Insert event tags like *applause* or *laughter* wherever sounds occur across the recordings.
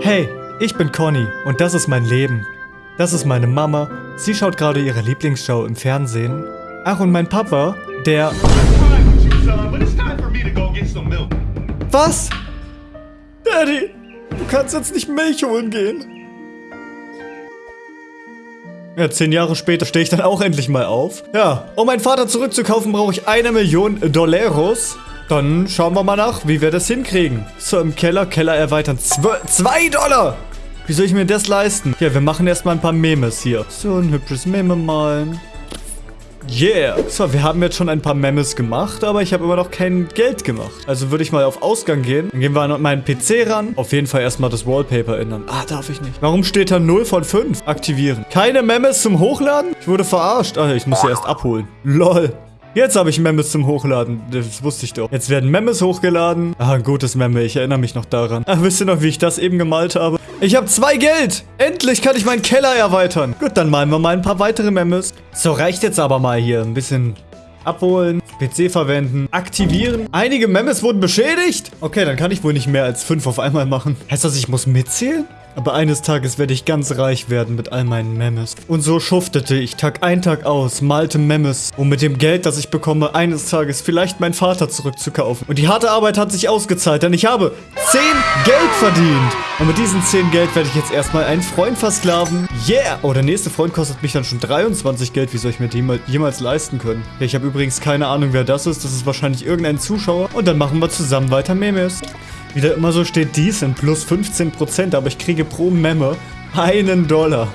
Hey, ich bin Conny und das ist mein Leben. Das ist meine Mama. Sie schaut gerade ihre Lieblingsshow im Fernsehen. Ach, und mein Papa, der... Was? Daddy, du kannst jetzt nicht Milch holen gehen. Ja, zehn Jahre später stehe ich dann auch endlich mal auf. Ja, um meinen Vater zurückzukaufen, brauche ich eine Million Dollaros. Dann schauen wir mal nach, wie wir das hinkriegen. So, im Keller, Keller erweitern. Zwe zwei Dollar! Wie soll ich mir das leisten? Ja, wir machen erstmal ein paar Memes hier. So, ein hübsches Meme malen. Yeah. So, wir haben jetzt schon ein paar Memes gemacht, aber ich habe immer noch kein Geld gemacht. Also würde ich mal auf Ausgang gehen. Dann gehen wir an meinen PC ran. Auf jeden Fall erstmal das Wallpaper ändern. Ah, darf ich nicht. Warum steht da 0 von 5? Aktivieren. Keine Memes zum Hochladen? Ich wurde verarscht. Ah, ich muss sie erst abholen. Lol. Jetzt habe ich Memes zum Hochladen. Das wusste ich doch. Jetzt werden Memes hochgeladen. Ah, ein gutes Meme. Ich erinnere mich noch daran. Ach, wisst ihr noch, wie ich das eben gemalt habe? Ich habe zwei Geld. Endlich kann ich meinen Keller erweitern. Gut, dann malen wir mal ein paar weitere Memes. So, reicht jetzt aber mal hier. Ein bisschen abholen, PC verwenden, aktivieren. Einige Memes wurden beschädigt. Okay, dann kann ich wohl nicht mehr als fünf auf einmal machen. Heißt das, ich muss mitzählen? Aber eines Tages werde ich ganz reich werden mit all meinen Memes. Und so schuftete ich Tag ein, Tag aus, malte Memes, um mit dem Geld, das ich bekomme, eines Tages vielleicht meinen Vater zurückzukaufen. Und die harte Arbeit hat sich ausgezahlt, denn ich habe 10 Geld verdient. Und mit diesen 10 Geld werde ich jetzt erstmal einen Freund versklaven. Yeah! Oh, der nächste Freund kostet mich dann schon 23 Geld. Wie soll ich mir den jemals leisten können? Ja, ich habe übrigens keine Ahnung, wer das ist. Das ist wahrscheinlich irgendein Zuschauer. Und dann machen wir zusammen weiter Memes. Wieder immer so steht dies sind plus 15%, aber ich kriege pro Memme einen Dollar.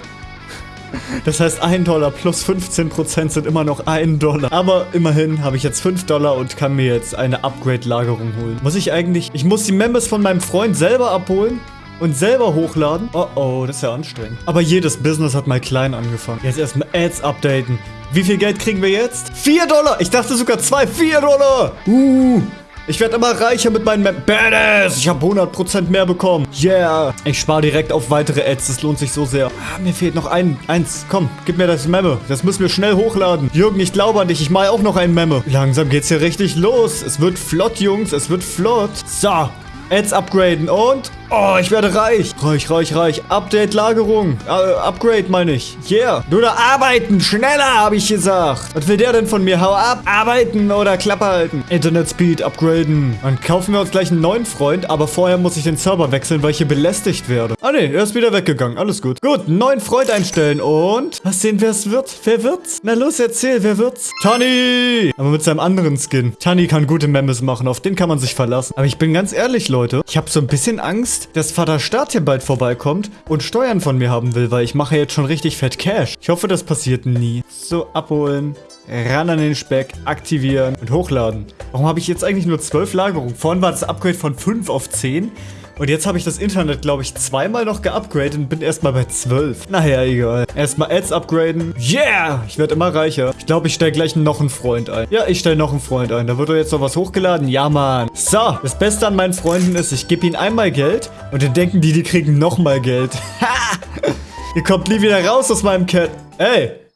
Das heißt, 1 Dollar plus 15% sind immer noch 1 Dollar. Aber immerhin habe ich jetzt 5 Dollar und kann mir jetzt eine Upgrade-Lagerung holen. Muss ich eigentlich... Ich muss die Members von meinem Freund selber abholen und selber hochladen. Oh oh, das ist ja anstrengend. Aber jedes Business hat mal klein angefangen. Jetzt erstmal Ads updaten. Wie viel Geld kriegen wir jetzt? 4 Dollar! Ich dachte sogar 2. 4 Dollar! Uh... Ich werde immer reicher mit meinen Mem Badass! Ich habe 100% mehr bekommen. Yeah! Ich spare direkt auf weitere Ads. Das lohnt sich so sehr. Ah, mir fehlt noch ein, eins. Komm, gib mir das Memme. Das müssen wir schnell hochladen. Jürgen, ich glaube an dich. Ich mache auch noch ein Memme. Langsam geht's hier richtig los. Es wird flott, Jungs. Es wird flott. So. Ads upgraden und... Oh, ich werde reich. Reich, reich, reich. Update, Lagerung. Uh, Upgrade, meine ich. Yeah. Du da arbeiten. Schneller, habe ich gesagt. Was will der denn von mir? Hau ab. Arbeiten oder Klappe halten. Internet Speed upgraden. Dann kaufen wir uns gleich einen neuen Freund. Aber vorher muss ich den Server wechseln, weil ich hier belästigt werde. Ah, ne. Er ist wieder weggegangen. Alles gut. Gut, neuen Freund einstellen. Und... Was sehen, wer es wird? Wer wird's? Na los, erzähl. Wer wird's? Tani! Aber mit seinem anderen Skin. Tani kann gute Memes machen. Auf den kann man sich verlassen. Aber ich bin ganz ehrlich, Leute. Ich habe so ein bisschen Angst, Angst, dass Vater Staat hier bald vorbeikommt und Steuern von mir haben will, weil ich mache jetzt schon richtig fett Cash. Ich hoffe, das passiert nie. So, abholen. Ran an den Speck, aktivieren und hochladen. Warum habe ich jetzt eigentlich nur 12 Lagerungen? Vorhin war das Upgrade von 5 auf 10. Und jetzt habe ich das Internet, glaube ich, zweimal noch geupgradet und bin erstmal bei 12. Naja, egal. Erstmal Ads upgraden. Yeah! Ich werde immer reicher. Ich glaube, ich stelle gleich noch einen Freund ein. Ja, ich stelle noch einen Freund ein. Da wird doch jetzt noch was hochgeladen. Ja, Mann. So, das Beste an meinen Freunden ist, ich gebe ihnen einmal Geld und dann denken die, die kriegen nochmal Geld. Ha! *laughs* Ihr kommt nie wieder raus aus meinem Cat. Ey!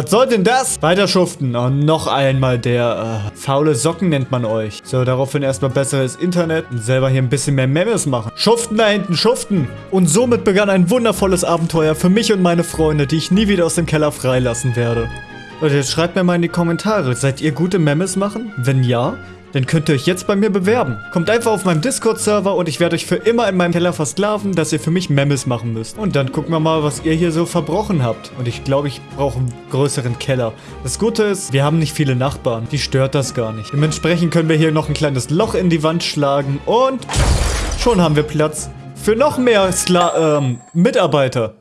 Was soll denn das? Weiter schuften. Oh, noch einmal der, äh, faule Socken nennt man euch. So, daraufhin erstmal besseres Internet und selber hier ein bisschen mehr Memes machen. Schuften da hinten, schuften. Und somit begann ein wundervolles Abenteuer für mich und meine Freunde, die ich nie wieder aus dem Keller freilassen werde. Leute, jetzt schreibt mir mal in die Kommentare, seid ihr gute Memes machen? Wenn ja, dann könnt ihr euch jetzt bei mir bewerben. Kommt einfach auf meinem Discord-Server und ich werde euch für immer in meinem Keller versklaven, dass ihr für mich Memes machen müsst. Und dann gucken wir mal, was ihr hier so verbrochen habt. Und ich glaube, ich brauche einen größeren Keller. Das Gute ist, wir haben nicht viele Nachbarn. Die stört das gar nicht. Dementsprechend können wir hier noch ein kleines Loch in die Wand schlagen und schon haben wir Platz für noch mehr Skla ähm, Mitarbeiter.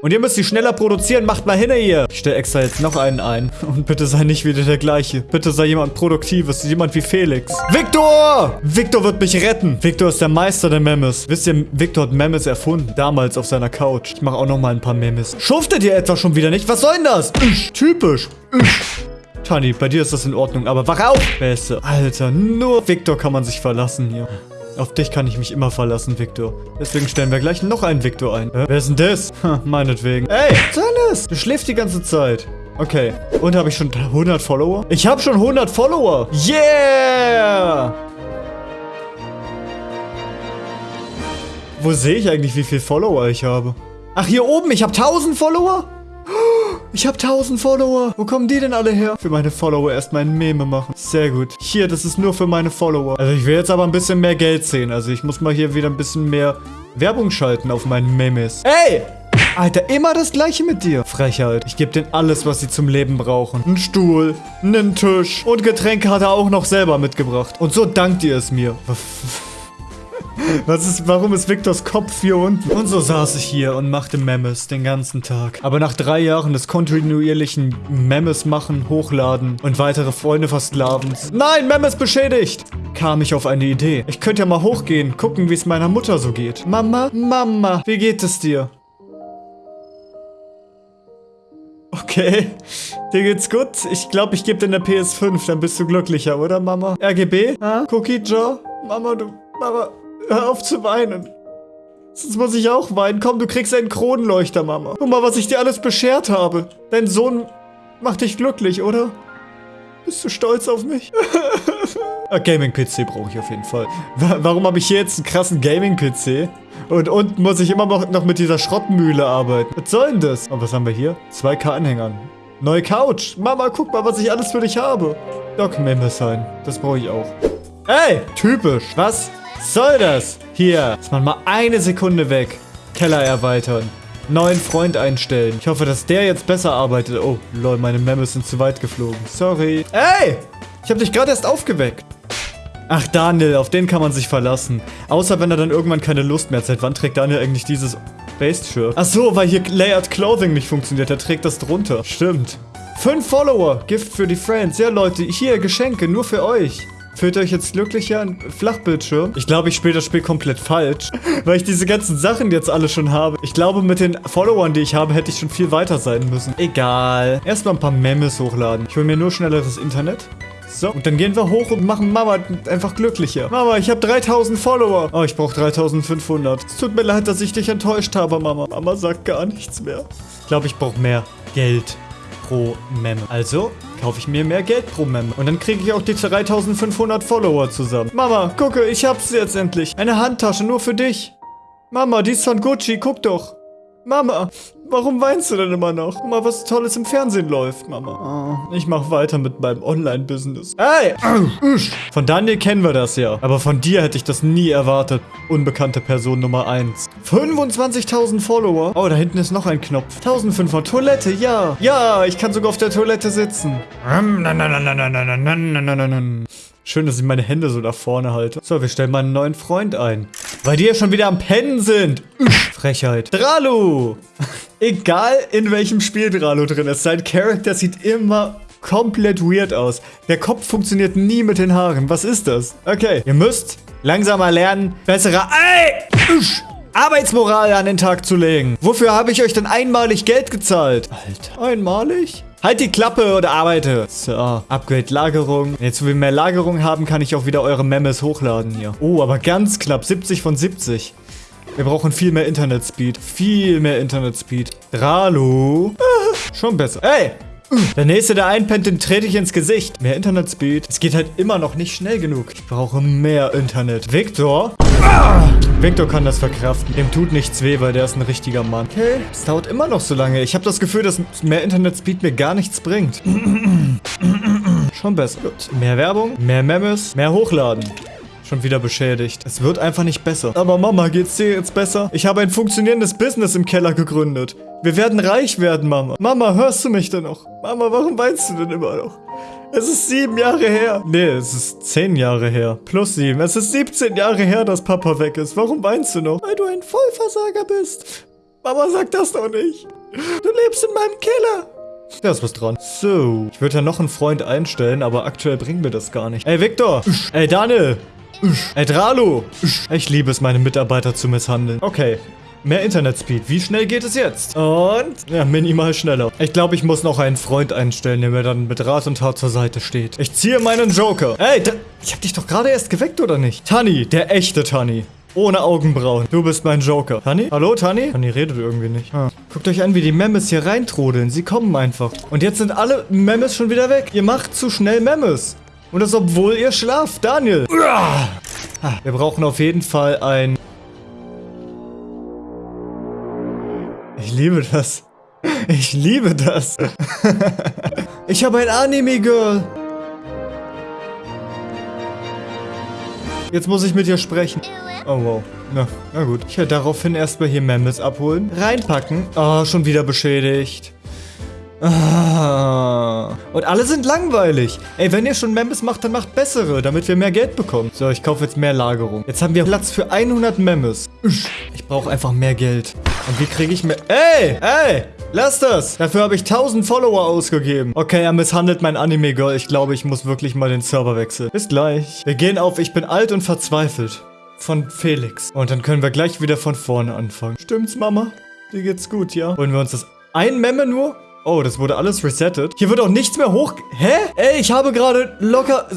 Und ihr müsst sie schneller produzieren. Macht mal hin hier. Ich stelle extra jetzt noch einen ein. Und bitte sei nicht wieder der gleiche. Bitte sei jemand Produktives. Jemand wie Felix. Victor! Victor wird mich retten. Victor ist der Meister der Memes. Wisst ihr, Victor hat Memes erfunden. Damals auf seiner Couch. Ich mache auch noch mal ein paar Memes. Schuftet ihr etwa schon wieder nicht? Was soll denn das? Ich, typisch. Ich. Tani, bei dir ist das in Ordnung, aber wach auf! Beste. Alter, nur Victor kann man sich verlassen hier. Auf dich kann ich mich immer verlassen, Victor. Deswegen stellen wir gleich noch einen Victor ein. Äh, wer ist denn das? Meinetwegen. Ey, was Du schläfst die ganze Zeit. Okay. Und habe ich schon 100 Follower? Ich habe schon 100 Follower. Yeah! Wo sehe ich eigentlich, wie viele Follower ich habe? Ach, hier oben, ich habe 1000 Follower? Ich habe 1000 Follower. Wo kommen die denn alle her? Für meine Follower erstmal ein Meme machen. Sehr gut. Hier, das ist nur für meine Follower. Also ich will jetzt aber ein bisschen mehr Geld sehen. Also ich muss mal hier wieder ein bisschen mehr Werbung schalten auf meinen Memes. Ey! Alter, immer das gleiche mit dir. Frechheit. Ich gebe denen alles, was sie zum Leben brauchen. Ein Stuhl, einen Tisch und Getränke hat er auch noch selber mitgebracht. Und so dankt ihr es mir. Was ist, warum ist Victors Kopf hier unten? Und so saß ich hier und machte Memes den ganzen Tag. Aber nach drei Jahren des kontinuierlichen Memes machen, hochladen und weitere Freunde versklavens. Nein, Memes beschädigt! Kam ich auf eine Idee. Ich könnte ja mal hochgehen, gucken, wie es meiner Mutter so geht. Mama, Mama, wie geht es dir? Okay, *laughs* dir geht's gut? Ich glaube, ich gebe dir eine PS5, dann bist du glücklicher, oder Mama? RGB? Ha? Cookie Jar? Mama, du... Mama... Hör auf zu weinen. Sonst muss ich auch weinen. Komm, du kriegst einen Kronleuchter, Mama. Guck mal, was ich dir alles beschert habe. Dein Sohn macht dich glücklich, oder? Bist du stolz auf mich? *laughs* ah, Gaming-PC brauche ich auf jeden Fall. Warum habe ich hier jetzt einen krassen Gaming-PC? Und unten muss ich immer noch mit dieser Schrottmühle arbeiten. Was soll denn das? Und was haben wir hier? 2K-Anhängern. Neue Couch. Mama, guck mal, was ich alles für dich habe. Doc Member sein. Das brauche ich auch. Ey, typisch. Was? Soll das? Hier, ist man mal eine Sekunde weg. Keller erweitern. Neuen Freund einstellen. Ich hoffe, dass der jetzt besser arbeitet. Oh, lol, meine Memes sind zu weit geflogen. Sorry. Ey! Ich habe dich gerade erst aufgeweckt. Ach, Daniel, auf den kann man sich verlassen. Außer wenn er dann irgendwann keine Lust mehr hat. Seit wann trägt Daniel eigentlich dieses Based-Shirt? Ach so, weil hier Layered Clothing nicht funktioniert. Er trägt das drunter. Stimmt. Fünf Follower. Gift für die Friends. Ja, Leute, hier Geschenke, nur für euch. Fühlt euch jetzt glücklicher ein Flachbildschirm? Ich glaube, ich spiele das Spiel komplett falsch, *laughs* weil ich diese ganzen Sachen jetzt alle schon habe. Ich glaube, mit den Followern, die ich habe, hätte ich schon viel weiter sein müssen. Egal. Erstmal ein paar Memes hochladen. Ich hole mir nur schnelleres Internet. So, und dann gehen wir hoch und machen Mama einfach glücklicher. Mama, ich habe 3000 Follower. Oh, ich brauche 3500. Es tut mir leid, dass ich dich enttäuscht habe, Mama. Mama sagt gar nichts mehr. Ich glaube, ich brauche mehr Geld pro Mem. Also kaufe ich mir mehr Geld pro Mem. Und dann kriege ich auch die 3500 Follower zusammen. Mama, gucke, ich hab's jetzt endlich. Eine Handtasche nur für dich. Mama, die ist von Gucci, guck doch. Mama, Warum weinst du denn immer noch? Guck mal, was Tolles im Fernsehen läuft, Mama. Oh, ich mach weiter mit meinem Online-Business. Hey! Von Daniel kennen wir das ja. Aber von dir hätte ich das nie erwartet. Unbekannte Person Nummer 1. 25.000 Follower. Oh, da hinten ist noch ein Knopf. 1500 Toilette, ja. Ja, ich kann sogar auf der Toilette sitzen. Schön, dass ich meine Hände so nach vorne halte. So, wir stellen mal einen neuen Freund ein. Weil die ja schon wieder am Pennen sind. Frechheit. Dralu! *laughs* Egal in welchem Spiel Dralo drin ist, sein Charakter sieht immer komplett weird aus. Der Kopf funktioniert nie mit den Haaren. Was ist das? Okay, ihr müsst langsamer lernen, bessere Ey! Arbeitsmoral an den Tag zu legen. Wofür habe ich euch denn einmalig Geld gezahlt? Alter, einmalig? Halt die Klappe oder arbeite. So, Upgrade Lagerung. Jetzt, wo wir mehr Lagerung haben, kann ich auch wieder eure Memes hochladen hier. Oh, aber ganz knapp. 70 von 70. Wir brauchen viel mehr Internetspeed. Viel mehr Internetspeed. Ralo. Ah, *laughs* schon besser. Ey! Der nächste, der einpennt, den trete ich ins Gesicht. Mehr Internetspeed. Es geht halt immer noch nicht schnell genug. Ich brauche mehr Internet. Victor? Ah! Victor kann das verkraften. Dem tut nichts weh, weil der ist ein richtiger Mann. Okay, es dauert immer noch so lange. Ich habe das Gefühl, dass mehr Internetspeed mir gar nichts bringt. *coughs* Schon besser. Gut. Mehr Werbung, mehr Memes, mehr Hochladen. Schon wieder beschädigt. Es wird einfach nicht besser. Aber Mama, geht's dir jetzt besser? Ich habe ein funktionierendes Business im Keller gegründet. Wir werden reich werden, Mama. Mama, hörst du mich denn noch? Mama, warum weinst du denn immer noch? Es ist sieben Jahre her. Nee, es ist zehn Jahre her. Plus sieben. Es ist 17 Jahre her, dass Papa weg ist. Warum weinst du noch? Weil du ein Vollversager bist. Mama, sag das doch nicht. Du lebst in meinem Keller. Da ist was dran. So, ich würde ja noch einen Freund einstellen, aber aktuell bringen wir das gar nicht. Ey, Victor! Ey, Daniel! Ey, Dralo! Ich liebe es, meine Mitarbeiter zu misshandeln. Okay. Mehr Internetspeed. Wie schnell geht es jetzt? Und? Ja, minimal schneller. Ich glaube, ich muss noch einen Freund einstellen, der mir dann mit Rat und Tat zur Seite steht. Ich ziehe meinen Joker. Ey, ich habe dich doch gerade erst geweckt, oder nicht? Tanni, der echte Tanni. Ohne Augenbrauen. Du bist mein Joker. Tanni? Hallo, Tanni? Tanni redet irgendwie nicht. Ah. Guckt euch an, wie die Memes hier reintrudeln. Sie kommen einfach. Und jetzt sind alle Memes schon wieder weg. Ihr macht zu schnell Memes. Und das obwohl ihr schlaft, Daniel. Ah, wir brauchen auf jeden Fall ein liebe das. Ich liebe das. ich habe ein Anime-Girl. Jetzt muss ich mit ihr sprechen. Oh, wow. Na, na gut. Ich werde daraufhin erstmal hier Memes abholen. Reinpacken. Oh, schon wieder beschädigt. Ah. Und alle sind langweilig. Ey, wenn ihr schon Memes macht, dann macht bessere, damit wir mehr Geld bekommen. So, ich kaufe jetzt mehr Lagerung. Jetzt haben wir Platz für 100 Memes. Ich brauche einfach mehr Geld. Und wie kriege ich mehr... Ey, ey, lass das. Dafür habe ich 1000 Follower ausgegeben. Okay, er misshandelt mein Anime-Girl. Ich glaube, ich muss wirklich mal den Server wechseln. Bis gleich. Wir gehen auf Ich bin alt und verzweifelt. Von Felix. Und dann können wir gleich wieder von vorne anfangen. Stimmt's, Mama? Dir geht's gut, ja? Wollen wir uns das... Ein Memme nur? Oh, das wurde alles resettet. Hier wird auch nichts mehr hoch... Hä? Ey, ich habe gerade locker...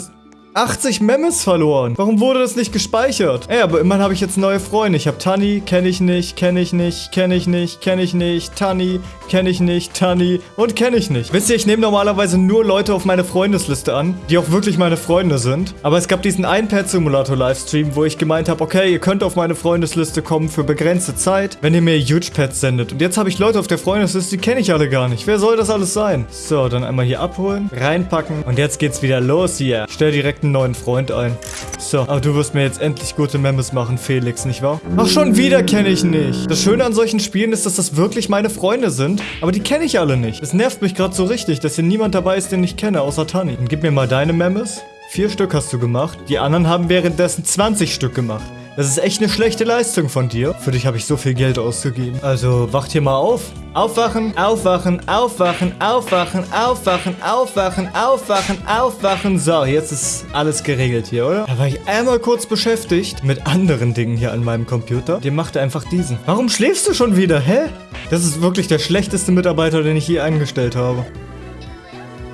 80 Memes verloren. Warum wurde das nicht gespeichert? Ey, aber immerhin habe ich jetzt neue Freunde. Ich habe Tani, kenne ich nicht, kenne ich nicht, kenne ich nicht, kenne ich nicht, Tani, kenne ich nicht, Tani und kenne ich nicht. Wisst ihr, ich nehme normalerweise nur Leute auf meine Freundesliste an, die auch wirklich meine Freunde sind. Aber es gab diesen iPad-Simulator-Livestream, wo ich gemeint habe, okay, ihr könnt auf meine Freundesliste kommen für begrenzte Zeit, wenn ihr mir Huge Pads sendet. Und jetzt habe ich Leute auf der Freundesliste, die kenne ich alle gar nicht. Wer soll das alles sein? So, dann einmal hier abholen, reinpacken und jetzt geht's wieder los hier. Ich stell direkt einen neuen Freund ein. So, aber du wirst mir jetzt endlich gute Memes machen, Felix, nicht wahr? Ach, schon wieder kenne ich nicht. Das Schöne an solchen Spielen ist, dass das wirklich meine Freunde sind, aber die kenne ich alle nicht. Es nervt mich gerade so richtig, dass hier niemand dabei ist, den ich kenne, außer Tani. Dann gib mir mal deine Memes. Vier Stück hast du gemacht. Die anderen haben währenddessen 20 Stück gemacht. Das ist echt eine schlechte Leistung von dir. Für dich habe ich so viel Geld ausgegeben. Also wacht hier mal auf. Aufwachen, aufwachen, aufwachen, aufwachen, aufwachen, aufwachen, aufwachen, aufwachen. So, jetzt ist alles geregelt hier, oder? Da war ich einmal kurz beschäftigt mit anderen Dingen hier an meinem Computer. Der machte einfach diesen. Warum schläfst du schon wieder, hä? Das ist wirklich der schlechteste Mitarbeiter, den ich je eingestellt habe.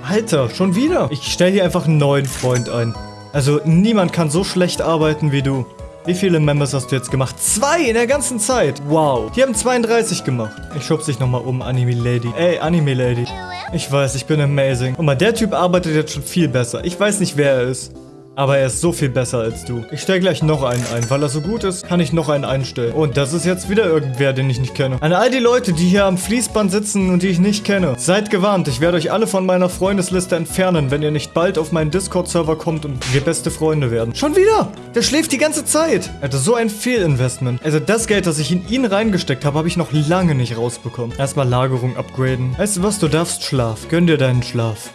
Alter, schon wieder? Ich stelle hier einfach einen neuen Freund ein. Also niemand kann so schlecht arbeiten wie du. Wie viele Members hast du jetzt gemacht? Zwei in der ganzen Zeit. Wow. Die haben 32 gemacht. Ich schub's dich nochmal um, Anime Lady. Ey, Anime Lady. Ich weiß, ich bin amazing. Guck mal, der Typ arbeitet jetzt schon viel besser. Ich weiß nicht, wer er ist. Aber er ist so viel besser als du. Ich stelle gleich noch einen ein. Weil er so gut ist, kann ich noch einen einstellen. Und das ist jetzt wieder irgendwer, den ich nicht kenne. An all die Leute, die hier am Fließband sitzen und die ich nicht kenne. Seid gewarnt, ich werde euch alle von meiner Freundesliste entfernen, wenn ihr nicht bald auf meinen Discord-Server kommt und wir beste Freunde werden. Schon wieder! Der schläft die ganze Zeit! Alter, so ein Fehlinvestment. Also das Geld, das ich in ihn reingesteckt habe, habe ich noch lange nicht rausbekommen. Erstmal Lagerung upgraden. Weißt du was, du darfst Schlaf. Gönn dir deinen Schlaf.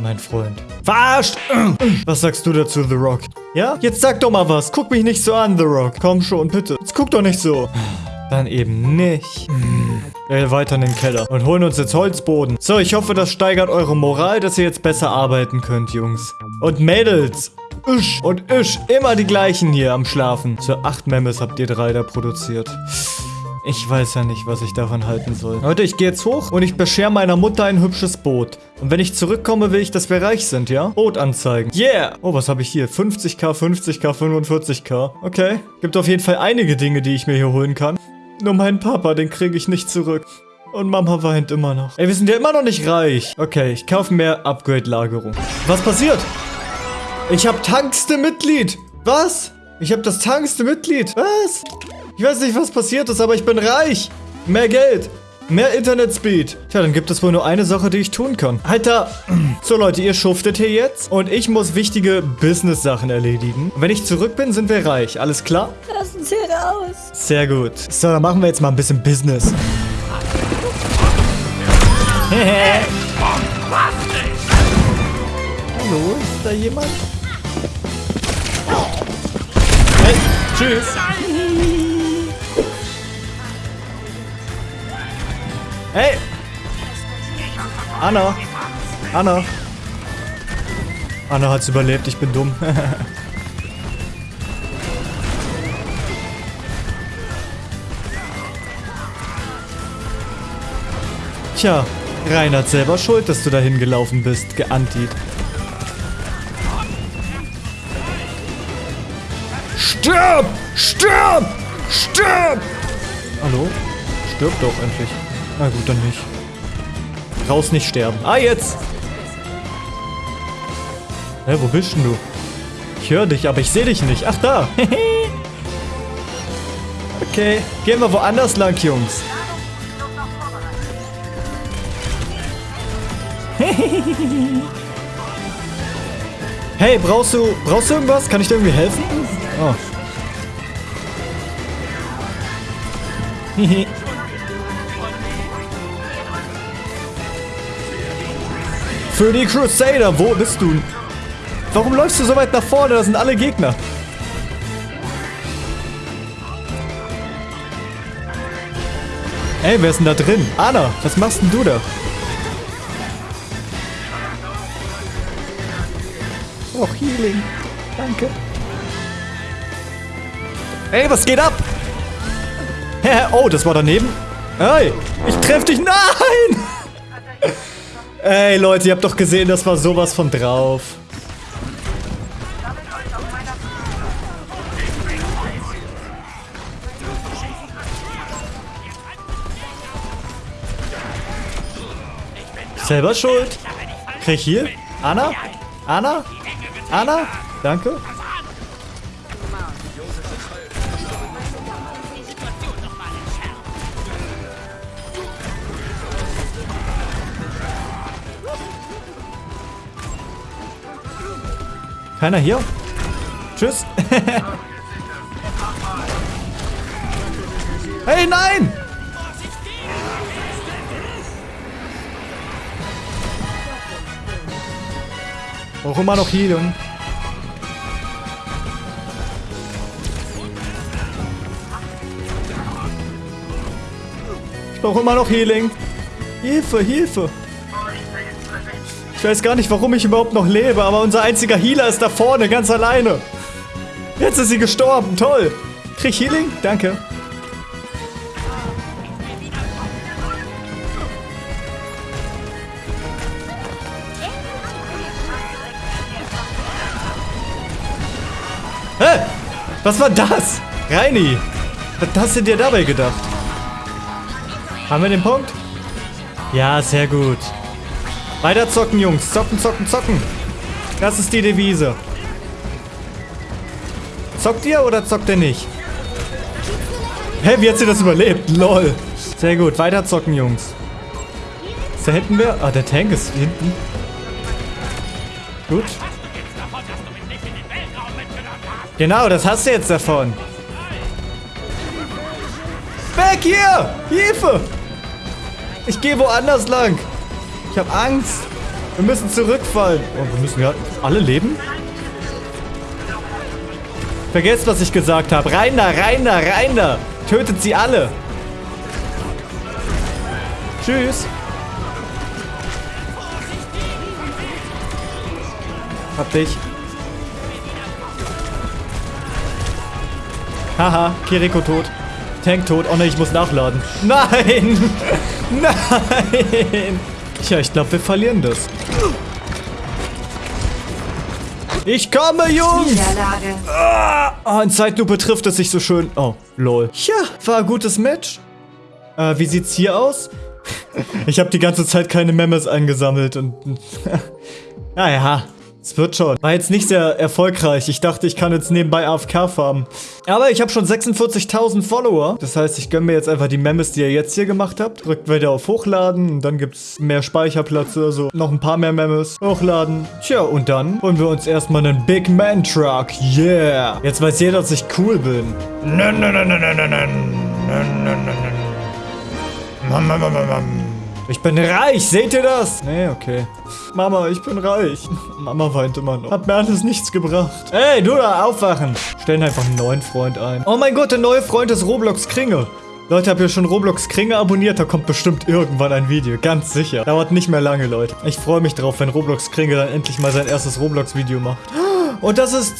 Mein Freund. Verarscht! *clears throat* Was sagst du dazu, The Rock? Ja? Jetzt sag doch mal was. Guck mich nicht so an, The Rock. Komm schon, bitte. Jetzt guck doch nicht so. *sighs* Dann eben nicht. Wir *clears throat* weiter in den Keller und holen uns jetzt Holzboden. So, ich hoffe, das steigert eure Moral, dass ihr jetzt besser arbeiten könnt, Jungs. Und Mädels. Isch und Isch. Immer die gleichen hier am Schlafen. So, acht Memes habt ihr drei da produziert. Ich weiß ja nicht, was ich davon halten soll. Leute, ich gehe jetzt hoch und ich beschere meiner Mutter ein hübsches Boot. Und wenn ich zurückkomme, will ich, dass wir reich sind, ja? Boot anzeigen. Yeah! Oh, was habe ich hier? 50k, 50k, 45k. Okay. Gibt auf jeden Fall einige Dinge, die ich mir hier holen kann. Nur meinen Papa, den kriege ich nicht zurück. Und Mama weint immer noch. Ey, wir sind ja immer noch nicht reich. Okay, ich kaufe mehr Upgrade-Lagerung. Was passiert? Ich habe tankste Mitglied. Was? Ich habe das tankste Mitglied. Was? Ich weiß nicht, was passiert ist, aber ich bin reich. Mehr Geld. Mehr Internetspeed. Tja, dann gibt es wohl nur eine Sache, die ich tun kann. Alter. *clears throat* So, Leute, ihr schuftet hier jetzt. Und ich muss wichtige Business-Sachen erledigen. Und wenn ich zurück bin, sind wir reich. Alles klar? Lass uns hier raus. Sehr gut. So, dann machen wir jetzt mal ein bisschen Business. *laughs* Hallo, ist da jemand? Hey, tschüss. Hey! Anna! Anna! Anna hat's überlebt, ich bin dumm. *laughs* Tja, Reinhard selber schuld, dass du dahin gelaufen bist, geantit. Stirb! Stirb! Stirb! Hallo? Stirb doch endlich. Na gut, dann nicht. Raus nicht sterben. Ah, jetzt! Hä, wo bist denn du? Ich höre dich, aber ich sehe dich nicht. Ach, da. *laughs* Okay, gehen wir woanders lang, Jungs. *laughs* hey, brauchst du, brauchst du irgendwas? Kann ich dir irgendwie helfen? Oh. *laughs* Für die Crusader, wo bist du? Warum läufst du so weit nach vorne? Da sind alle Gegner. Ey, wer ist denn da drin? Anna, was machst denn du da? Oh, Healing. Danke. Ey, was geht ab? oh, das war daneben. Ey, ich treff dich. Nein! Ey, Leute, ihr habt doch gesehen, das war sowas von drauf. Selber schuld. Krieg ich hier? Anna? Anna? Anna? Danke. Keiner hier? Tschüss. *laughs* hey, nein! Brauche immer noch Heilung. Ich brauche immer noch Healing. Hilfe, Hilfe. Ich weiß gar nicht, warum ich überhaupt noch lebe, aber unser einziger Healer ist da vorne, ganz alleine. Jetzt ist sie gestorben, toll. Krieg ich Healing? Danke. Hä? Was war das? Reini, was hast du dir dabei gedacht? Haben wir den Punkt? Ja, sehr gut. Weiter zocken, Jungs. Zocken, zocken, zocken. Das ist die Devise. Zockt ihr oder zockt ihr nicht? Hä, wie hat sie das überlebt? Lol. Sehr gut. Weiter zocken, Jungs. Ist da hinten wer? Ah, der Tank ist hinten. Gut. Genau, das hast du jetzt davon. Weg hier! Hilfe! Ich gehe woanders lang. Ich habe Angst. Wir müssen zurückfallen. Oh, wir müssen ja alle leben? Vergesst, was ich gesagt habe. Rein da, rein da, rein da. Tötet sie alle. Tschüss. Hab dich. Haha, Kiriko tot. Tank tot. Oh ne, ich muss nachladen. Nein! *laughs* Nein! Tja, ich glaube, wir verlieren das. Ich komme, Jungs! Ah, oh, in Zeitlupe trifft es sich so schön. Oh, lol. Ja, war ein gutes Match. Äh, wie sieht's hier aus? ich habe die ganze Zeit keine Memes eingesammelt und... *laughs* naja, es wird schon. War jetzt nicht sehr erfolgreich. Ich dachte, ich kann jetzt nebenbei AFK farmen. Aber ich habe schon 46.000 Follower. Das heißt, ich gönne mir jetzt einfach die Memes, die ihr jetzt hier gemacht habt. Drückt wieder auf Hochladen. Und dann gibt es mehr Speicherplatz. Also noch ein paar mehr Memes. Hochladen. Tja, und dann holen wir uns erstmal einen Big Man Truck. Yeah. Jetzt weiß jeder, dass ich cool bin. Nein, nein, nein, nein, nein, nein. Nein, nein, nein, nein. Ich bin reich, seht ihr das? Nee, okay. Mama, ich bin reich. *laughs* Mama weint immer noch. Hat mir alles nichts gebracht. Ey, du da, aufwachen. Stellen einfach einen neuen Freund ein. Oh mein Gott, der neue Freund ist Roblox Kringe. Leute, habt ihr schon Roblox Kringe abonniert? Da kommt bestimmt irgendwann ein Video. Ganz sicher. Dauert nicht mehr lange, Leute. Ich freue mich drauf, wenn Roblox Kringe dann endlich mal sein erstes Roblox-Video macht. Und das ist...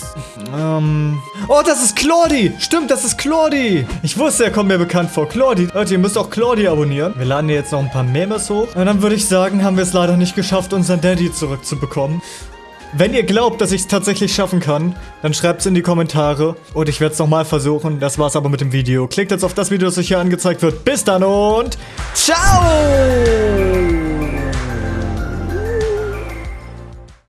Ähm... Oh, das ist Claudi! Stimmt, das ist Claudi! Ich wusste, er kommt mir bekannt vor. Claudi. Leute, ihr müsst auch Claudi abonnieren. Wir laden hier jetzt noch ein paar Memes hoch. Und dann würde ich sagen, haben wir es leider nicht geschafft, unseren Daddy zurückzubekommen. Wenn ihr glaubt, dass ich es tatsächlich schaffen kann, dann schreibt es in die Kommentare. Und ich werde es nochmal versuchen. Das war's aber mit dem Video. Klickt jetzt auf das Video, das euch hier angezeigt wird. Bis dann und ciao!